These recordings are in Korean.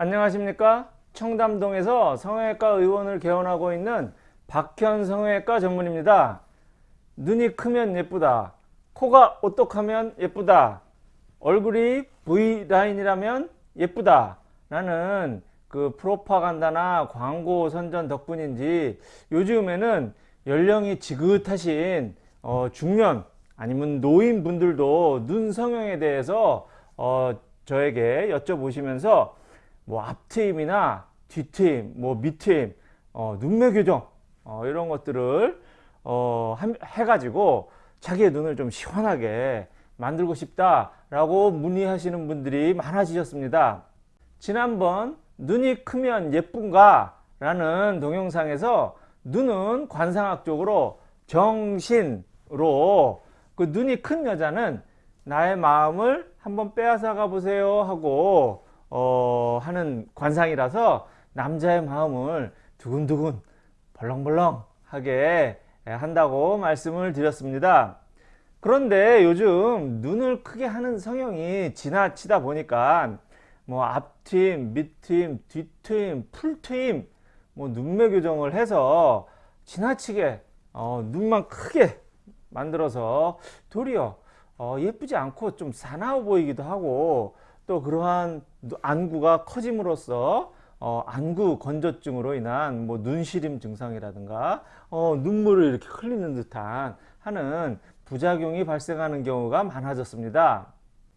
안녕하십니까? 청담동에서 성형외과 의원을 개원하고 있는 박현 성형외과 전문입니다. 눈이 크면 예쁘다. 코가 오똑하면 예쁘다. 얼굴이 V라인이라면 예쁘다. 라는 그 프로파간다나 광고 선전 덕분인지 요즘에는 연령이 지긋하신 어, 중년 아니면 노인 분들도 눈 성형에 대해서 어, 저에게 여쭤보시면서 뭐 앞트임이나 뒤트임, 뭐 밑트임, 어, 눈매 교정 어, 이런 것들을 어, 해가지고 자기의 눈을 좀 시원하게 만들고 싶다라고 문의하시는 분들이 많아지셨습니다. 지난번 눈이 크면 예쁜가 라는 동영상에서 눈은 관상학적으로 정신으로 그 눈이 큰 여자는 나의 마음을 한번 빼앗아 가 보세요 하고 어, 하는 관상이라서 남자의 마음을 두근두근 벌렁벌렁 하게 한다고 말씀을 드렸습니다. 그런데 요즘 눈을 크게 하는 성형이 지나치다 보니까 뭐 앞트임, 밑트임, 뒤트임, 풀트임 뭐 눈매 교정을 해서 지나치게 어, 눈만 크게 만들어서 도리어 어, 예쁘지 않고 좀 사나워 보이기도 하고 또 그러한 안구가 커짐으로써 어, 안구 건조증으로 인한 뭐 눈시림 증상이라든가 어, 눈물을 이렇게 흘리는 듯한 하는 부작용이 발생하는 경우가 많아졌습니다.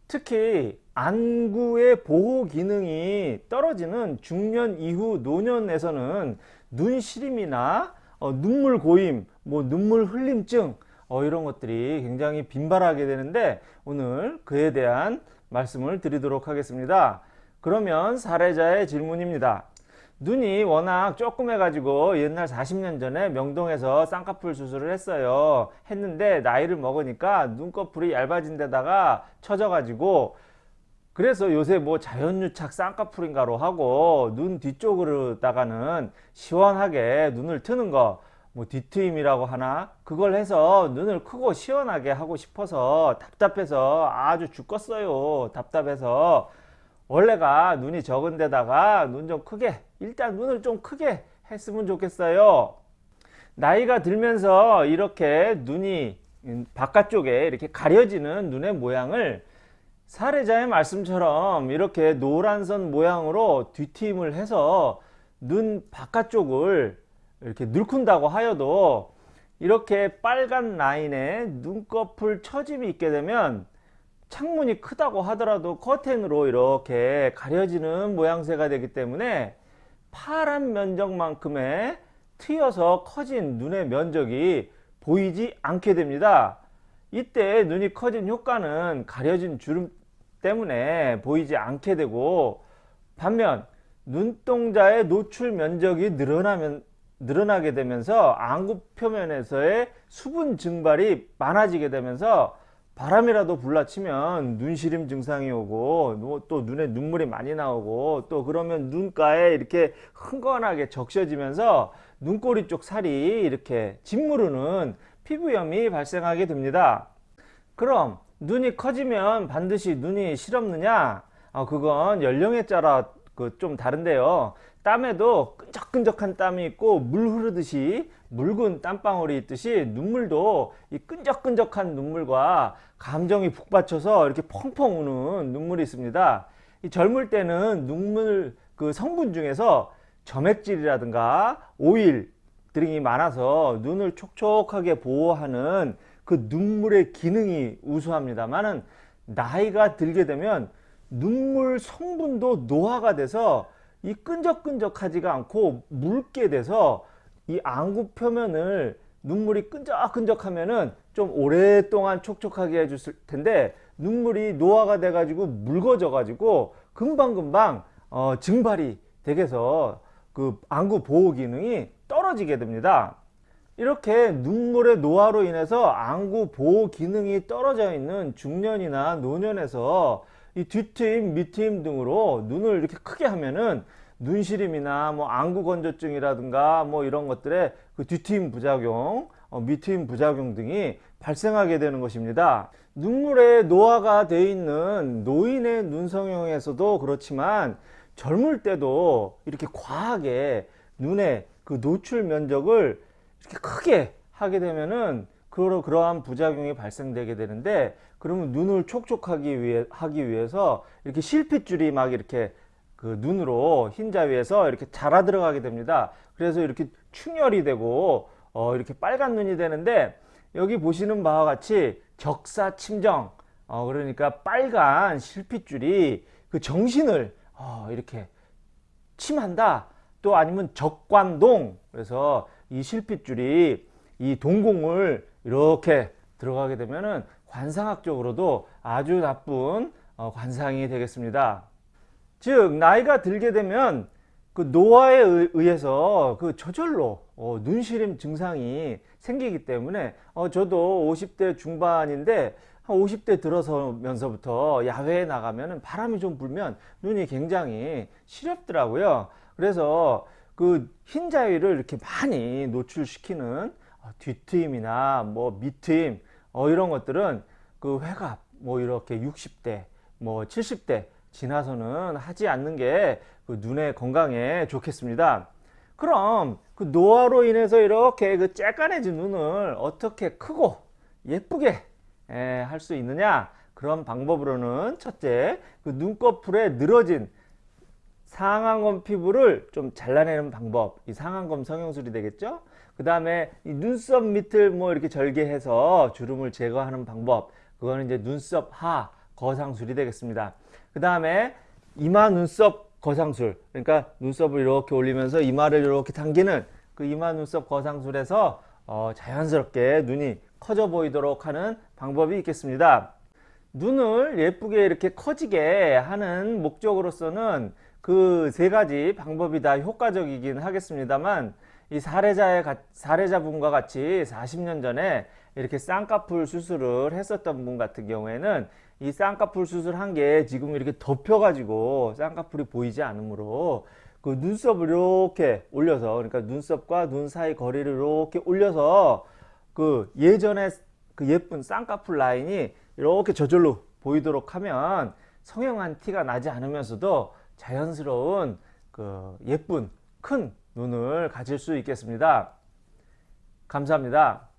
특히 안구의 보호 기능이 떨어지는 중년 이후 노년에서는 눈시림이나 어, 눈물 고임, 뭐 눈물 흘림증 어, 이런 것들이 굉장히 빈발하게 되는데 오늘 그에 대한 말씀을 드리도록 하겠습니다. 그러면 사례자의 질문입니다. 눈이 워낙 조그매 가지고 옛날 40년 전에 명동에서 쌍꺼풀 수술을 했어요 했는데 나이를 먹으니까 눈꺼풀이 얇아진 데다가 처져 가지고 그래서 요새 뭐 자연유착 쌍꺼풀인가로 하고 눈 뒤쪽으로다가는 시원하게 눈을 트는 거 뭐 뒤트임이라고 하나? 그걸 해서 눈을 크고 시원하게 하고 싶어서 답답해서 아주 죽겠어요. 답답해서. 원래가 눈이 적은 데다가 눈 좀 크게 일단 눈을 좀 크게 했으면 좋겠어요. 나이가 들면서 이렇게 눈이 바깥쪽에 이렇게 가려지는 눈의 모양을 사례자의 말씀처럼 이렇게 노란 선 모양으로 뒤트임을 해서 눈 바깥쪽을 이렇게 늘큰다고 하여도 이렇게 빨간 라인에 눈꺼풀 처짐이 있게 되면 창문이 크다고 하더라도 커튼으로 이렇게 가려지는 모양새가 되기 때문에 파란 면적만큼의 트여서 커진 눈의 면적이 보이지 않게 됩니다. 이때 눈이 커진 효과는 가려진 주름 때문에 보이지 않게 되고 반면 눈동자의 노출 면적이 늘어나면 늘어나게 되면서 안구 표면에서의 수분 증발이 많아지게 되면서 바람이라도 불라치면 눈시림 증상이 오고 또 눈에 눈물이 많이 나오고 또 그러면 눈가에 이렇게 흥건하게 적셔지면서 눈꼬리 쪽 살이 이렇게 짓무르는 피부염이 발생하게 됩니다. 그럼 눈이 커지면 반드시 눈이 실없느냐? 아, 그건 연령에 따라 그 좀 다른데요. 땀에도 끈적끈적한 땀이 있고 물 흐르듯이 묽은 땀방울이 있듯이 눈물도 이 끈적끈적한 눈물과 감정이 북받쳐서 이렇게 펑펑 우는 눈물이 있습니다. 이 젊을 때는 눈물 그 성분 중에서 점액질이라든가 오일 등이 많아서 눈을 촉촉하게 보호하는 그 눈물의 기능이 우수합니다만은 나이가 들게 되면 눈물 성분도 노화가 돼서 이 끈적끈적하지가 않고 묽게 돼서 이 안구 표면을 눈물이 끈적끈적하면은 좀 오랫동안 촉촉하게 해줄 텐데 눈물이 노화가 돼 가지고 묽어져 가지고 금방금방 어, 증발이 되게서 그 안구 보호 기능이 떨어지게 됩니다. 이렇게 눈물의 노화로 인해서 안구 보호 기능이 떨어져 있는 중년이나 노년에서 이 뒤트임, 밑트임 등으로 눈을 이렇게 크게 하면은 눈시림이나 뭐 안구 건조증이라든가 뭐 이런 것들의 그 뒤트임 부작용, 어, 밑트임 부작용 등이 발생하게 되는 것입니다. 눈물에 노화가 되어 있는 노인의 눈 성형에서도 그렇지만 젊을 때도 이렇게 과하게 눈에 그 노출 면적을 이렇게 크게 하게 되면은 그러 그러한 부작용이 발생되게 되는데 그러면 눈을 촉촉하기 위해 하기 위해서 이렇게 실핏줄이 막 이렇게 그 눈으로 흰자 위에서 이렇게 자라 들어가게 됩니다. 그래서 이렇게 충혈이 되고 어 이렇게 빨간 눈이 되는데 여기 보시는 바와 같이 적사 침정 어 그러니까 빨간 실핏줄이 그 정신을 어 이렇게 침한다. 또 아니면 적관동 그래서 이 실핏줄이 이 동공을 이렇게 들어가게 되면은 관상학적으로도 아주 나쁜 어, 관상이 되겠습니다. 즉 나이가 들게 되면 그 노화에 의- 의해서 그 저절로 어, 눈시림 증상이 생기기 때문에 어, 저도 50대 중반인데 한 50대 들어서면서부터 야외에 나가면 바람이 좀 불면 눈이 굉장히 시렵더라고요. 그래서 그 흰자위를 이렇게 많이 노출시키는 어, 뒤트임이나 뭐 밑트임 어, 이런 것들은 그 회갑 뭐 이렇게 60대 뭐 70대 지나서는 하지 않는 게 그 눈의 건강에 좋겠습니다. 그럼 그 노화로 인해서 이렇게 그 쬐깐해진 눈을 어떻게 크고 예쁘게 할 수 있느냐? 그런 방법으로는 첫째, 그 눈꺼풀에 늘어진 상안검 피부를 좀 잘라내는 방법. 이 상안검 성형술이 되겠죠? 그 다음에 이 눈썹 밑을 뭐 이렇게 절개해서 주름을 제거하는 방법. 그거는 이제 눈썹 하 거상술이 되겠습니다. 그 다음에 이마 눈썹 거상술. 그러니까 눈썹을 이렇게 올리면서 이마를 이렇게 당기는 그 이마 눈썹 거상술에서 어, 자연스럽게 눈이 커져 보이도록 하는 방법이 있겠습니다. 눈을 예쁘게 이렇게 커지게 하는 목적으로서는 그 세 가지 방법이 다 효과적이긴 하겠습니다만 이 사례자의 가- 사례자분과 같이 40년 전에 이렇게 쌍꺼풀 수술을 했었던 분 같은 경우에는 이 쌍꺼풀 수술 한 게 지금 이렇게 덮여 가지고 쌍꺼풀이 보이지 않으므로 그 눈썹을 이렇게 올려서 그러니까 눈썹과 눈 사이 거리를 이렇게 올려서 그 예전에 그 예쁜 쌍꺼풀 라인이 이렇게 저절로 보이도록 하면 성형한 티가 나지 않으면서도 자연스러운 그 예쁜 큰 눈을 가질 수 있겠습니다. 감사합니다.